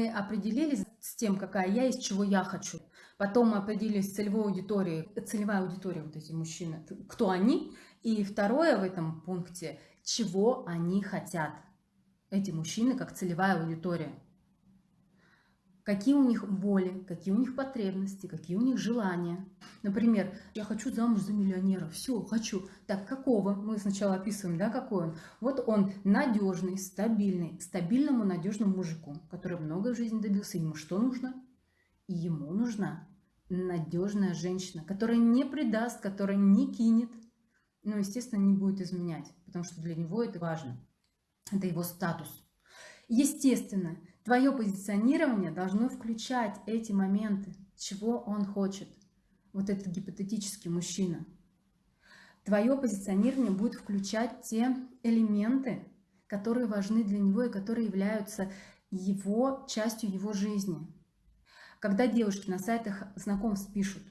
мы определились с тем, какая я есть, чего я хочу. Потом мы определились с целевой аудиторией, целевая аудитория, вот эти мужчины, кто они. И второе в этом пункте, чего они хотят. Эти мужчины как целевая аудитория какие у них боли, какие у них потребности, какие у них желания. Например, я хочу замуж за миллионера, все, хочу. Так, какого? Мы сначала описываем, да, какой он. Вот он надежный, стабильный, стабильному, надежному мужику, который много в жизни добился. Ему что нужно? И ему нужна надежная женщина, которая не предаст, которая не кинет, но, естественно, не будет изменять, потому что для него это важно. Это его статус. Естественно, Твое позиционирование должно включать эти моменты, чего он хочет. Вот этот гипотетический мужчина. Твое позиционирование будет включать те элементы, которые важны для него и которые являются его частью его жизни. Когда девушки на сайтах знакомств пишут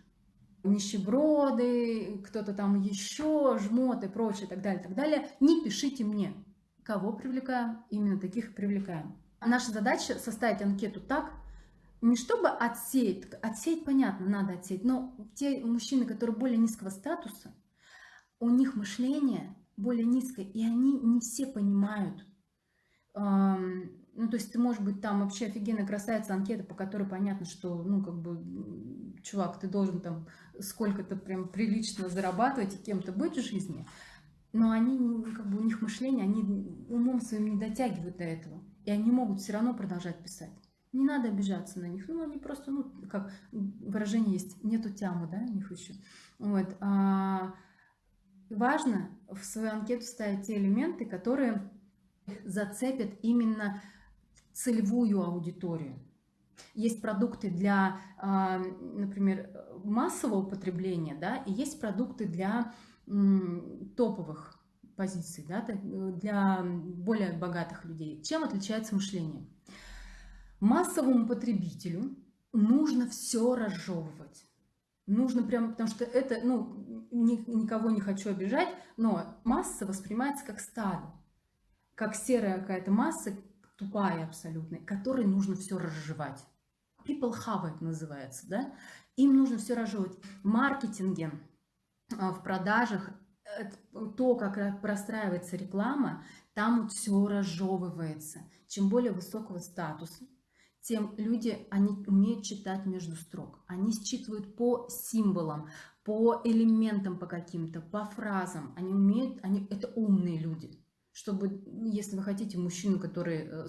нищеброды, кто-то там еще, жмот и прочее, так далее, так далее, не пишите мне. Кого привлекаем? Именно таких привлекаем. Наша задача составить анкету так, не чтобы отсеять, отсеять понятно, надо отсеять, но те мужчины, которые более низкого статуса, у них мышление более низкое, и они не все понимают. Ну, то есть ты, может быть, там вообще офигенно красавица анкета, по которой понятно, что, ну, как бы, чувак, ты должен там сколько-то прям прилично зарабатывать и кем-то быть в жизни, но они, как бы, у них мышление, они умом своим не дотягивают до этого и они могут все равно продолжать писать. Не надо обижаться на них. Ну, они просто, ну, как выражение есть, нету тямы, да, у них еще. Вот. А, важно в свою анкету ставить те элементы, которые зацепят именно целевую аудиторию. Есть продукты для, а, например, массового потребления, да, и есть продукты для топовых позиций да, для более богатых людей. Чем отличается мышление? Массовому потребителю нужно все разжевывать. Нужно прямо, потому что это, ну, ни, никого не хочу обижать, но масса воспринимается как стадо, как серая какая-то масса, тупая абсолютно, которой нужно все разжевать. People have it называется, да? Им нужно все разжевывать. В маркетинге, а, в продажах то, как простраивается реклама, там вот все разжевывается. Чем более высокого статуса, тем люди, они умеют читать между строк. Они считывают по символам, по элементам по каким-то, по фразам. Они умеют, они, это умные люди. Чтобы, если вы хотите мужчину, который э,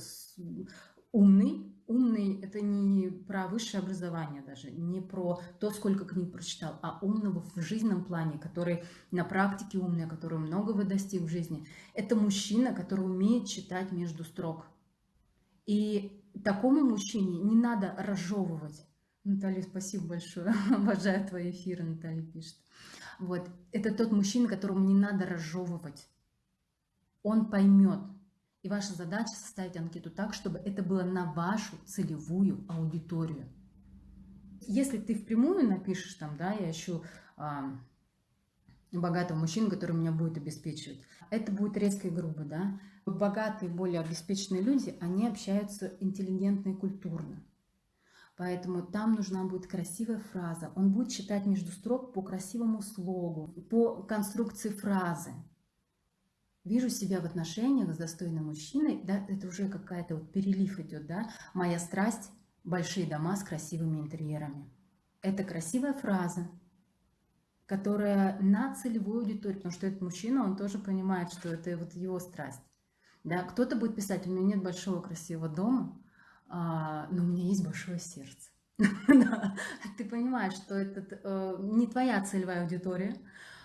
умный, умный это не про высшее образование даже, не про то, сколько книг прочитал, а умного в жизненном плане, который на практике умный, который многого достиг в жизни. Это мужчина, который умеет читать между строк. И такому мужчине не надо разжевывать. Наталья, спасибо большое. Обожаю твои эфиры, Наталья пишет. Вот. Это тот мужчина, которому не надо разжевывать. Он поймет, и ваша задача составить анкету так, чтобы это было на вашу целевую аудиторию. Если ты впрямую напишешь там, да, я ищу а, богатого мужчину, который меня будет обеспечивать, это будет резко и грубо, да. Богатые, более обеспеченные люди, они общаются интеллигентно и культурно. Поэтому там нужна будет красивая фраза. Он будет читать между строк по красивому слогу, по конструкции фразы вижу себя в отношениях с достойным мужчиной, да, это уже какая-то вот перелив идет, да, моя страсть – большие дома с красивыми интерьерами. Это красивая фраза, которая на целевую аудиторию, потому что этот мужчина, он тоже понимает, что это вот его страсть. Да, кто-то будет писать, у меня нет большого красивого дома, а, но у меня есть большое сердце. Ты понимаешь, что это э, не твоя целевая аудитория,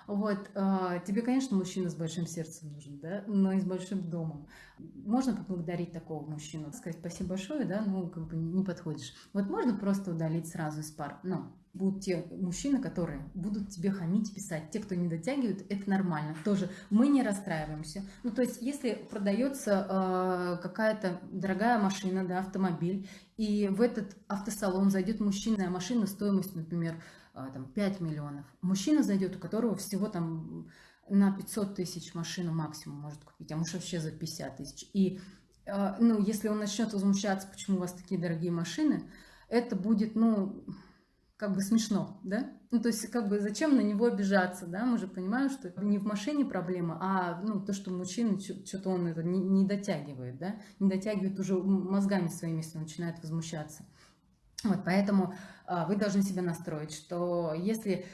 вот, э, тебе, конечно, мужчина с большим сердцем нужен, да, но и с большим домом. Можно поблагодарить такого мужчину, сказать спасибо большое, да, ну, как бы не подходишь. Вот можно просто удалить сразу из пар, но будут те мужчины, которые будут тебе хамить, писать. Те, кто не дотягивают, это нормально. Тоже мы не расстраиваемся. Ну, то есть, если продается э, какая-то дорогая машина, да, автомобиль, и в этот автосалон зайдет мужчина, машина стоимостью, например, а, там, 5 миллионов. Мужчина зайдет, у которого всего там на 500 тысяч машину максимум может купить, а может вообще за 50 тысяч. И а, ну, если он начнет возмущаться, почему у вас такие дорогие машины, это будет, ну, как бы смешно, да? Ну, то есть, как бы, зачем на него обижаться, да? Мы же понимаем, что не в машине проблема, а, ну, то, что мужчина, что-то он это не, не дотягивает, да? Не дотягивает уже мозгами своими, если начинает возмущаться. Вот, поэтому а, вы должны себя настроить, что если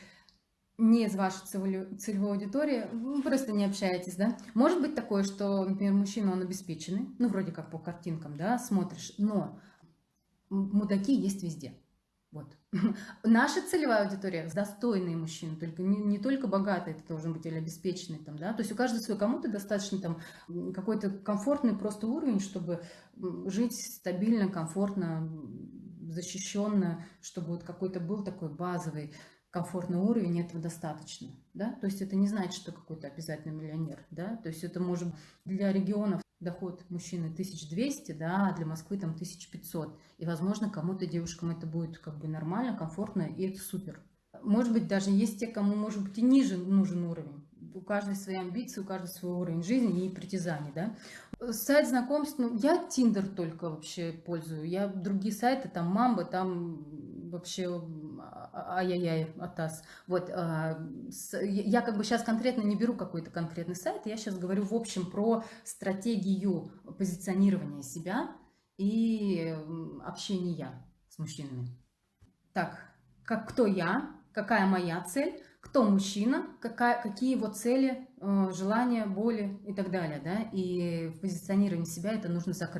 не из вашей целевой аудитории, вы просто не общаетесь, да. Может быть такое, что, например, мужчина, он обеспеченный, ну, вроде как по картинкам, да, смотришь, но мудаки есть везде. Вот. Наша целевая аудитория – достойные мужчины, только не, не только богатые, это должен быть или обеспеченный, там, да, то есть у каждого свой, кому-то достаточно там какой-то комфортный просто уровень, чтобы жить стабильно, комфортно, защищенно, чтобы вот какой-то был такой базовый комфортный уровень, этого достаточно, да, то есть это не значит, что какой-то обязательно миллионер, да, то есть это может для регионов доход мужчины 1200, да, а для Москвы там 1500, и, возможно, кому-то девушкам это будет как бы нормально, комфортно, и это супер. Может быть, даже есть те, кому, может быть, и ниже нужен уровень, у каждой свои амбиции, у каждого свой уровень жизни и притязаний, да. Сайт знакомств, ну, я Тиндер только вообще пользую, я другие сайты, там Мамба, там вообще ай-яй-яй, атас. Вот, а, я как бы сейчас конкретно не беру какой-то конкретный сайт, я сейчас говорю в общем про стратегию позиционирования себя и общения с мужчинами. Так, как, кто я, какая моя цель, кто мужчина, какая, какие его цели, э, желания, боли и так далее. Да? И в себя это нужно закрыть.